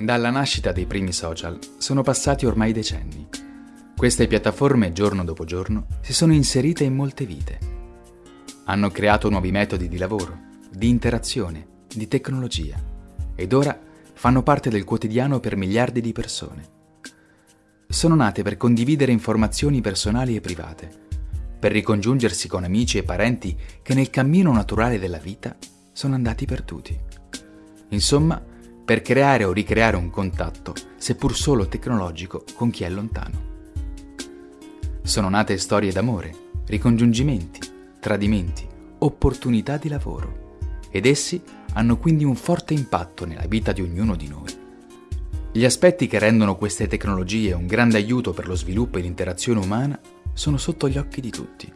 Dalla nascita dei primi social sono passati ormai decenni. Queste piattaforme, giorno dopo giorno, si sono inserite in molte vite. Hanno creato nuovi metodi di lavoro, di interazione, di tecnologia ed ora fanno parte del quotidiano per miliardi di persone. Sono nate per condividere informazioni personali e private, per ricongiungersi con amici e parenti che nel cammino naturale della vita sono andati perduti. Insomma, per creare o ricreare un contatto, seppur solo tecnologico, con chi è lontano. Sono nate storie d'amore, ricongiungimenti, tradimenti, opportunità di lavoro, ed essi hanno quindi un forte impatto nella vita di ognuno di noi. Gli aspetti che rendono queste tecnologie un grande aiuto per lo sviluppo e l'interazione umana sono sotto gli occhi di tutti.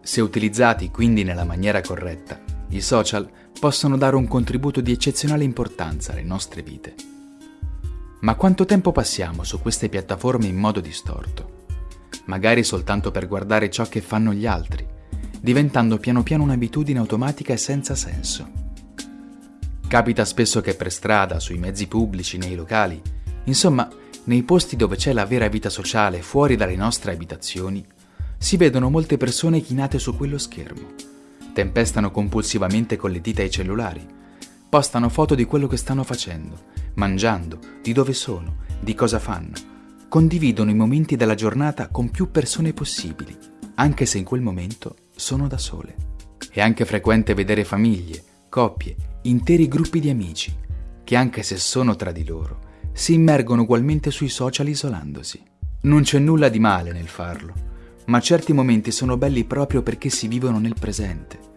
Se utilizzati quindi nella maniera corretta, i social possono dare un contributo di eccezionale importanza alle nostre vite. Ma quanto tempo passiamo su queste piattaforme in modo distorto? Magari soltanto per guardare ciò che fanno gli altri, diventando piano piano un'abitudine automatica e senza senso. Capita spesso che per strada, sui mezzi pubblici, nei locali, insomma, nei posti dove c'è la vera vita sociale fuori dalle nostre abitazioni, si vedono molte persone chinate su quello schermo tempestano compulsivamente con le dita ai cellulari, postano foto di quello che stanno facendo, mangiando, di dove sono, di cosa fanno, condividono i momenti della giornata con più persone possibili, anche se in quel momento sono da sole. È anche frequente vedere famiglie, coppie, interi gruppi di amici, che anche se sono tra di loro, si immergono ugualmente sui social isolandosi. Non c'è nulla di male nel farlo, ma certi momenti sono belli proprio perché si vivono nel presente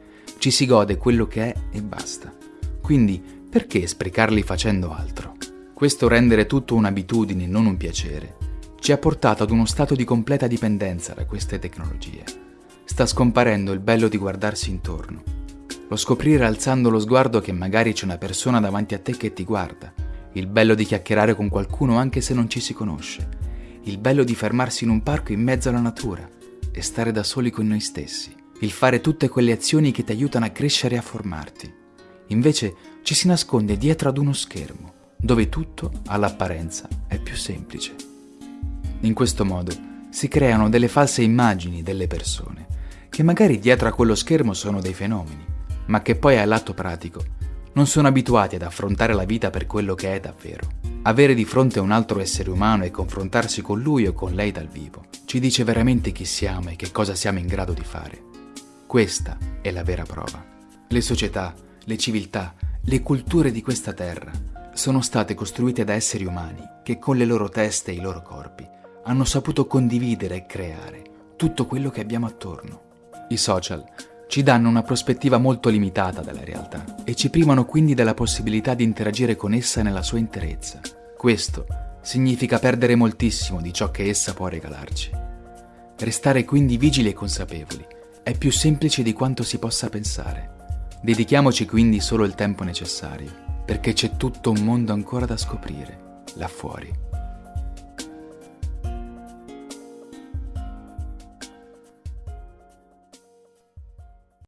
ci si gode quello che è e basta. Quindi perché sprecarli facendo altro? Questo rendere tutto un'abitudine, non un piacere, ci ha portato ad uno stato di completa dipendenza da queste tecnologie. Sta scomparendo il bello di guardarsi intorno, lo scoprire alzando lo sguardo che magari c'è una persona davanti a te che ti guarda, il bello di chiacchierare con qualcuno anche se non ci si conosce, il bello di fermarsi in un parco in mezzo alla natura e stare da soli con noi stessi il fare tutte quelle azioni che ti aiutano a crescere e a formarti. Invece ci si nasconde dietro ad uno schermo, dove tutto, all'apparenza, è più semplice. In questo modo si creano delle false immagini delle persone, che magari dietro a quello schermo sono dei fenomeni, ma che poi all'atto pratico non sono abituati ad affrontare la vita per quello che è davvero. Avere di fronte un altro essere umano e confrontarsi con lui o con lei dal vivo ci dice veramente chi siamo e che cosa siamo in grado di fare. Questa è la vera prova. Le società, le civiltà, le culture di questa terra sono state costruite da esseri umani che con le loro teste e i loro corpi hanno saputo condividere e creare tutto quello che abbiamo attorno. I social ci danno una prospettiva molto limitata della realtà e ci privano quindi della possibilità di interagire con essa nella sua interezza. Questo significa perdere moltissimo di ciò che essa può regalarci. Restare quindi vigili e consapevoli è più semplice di quanto si possa pensare. Dedichiamoci quindi solo il tempo necessario, perché c'è tutto un mondo ancora da scoprire, là fuori.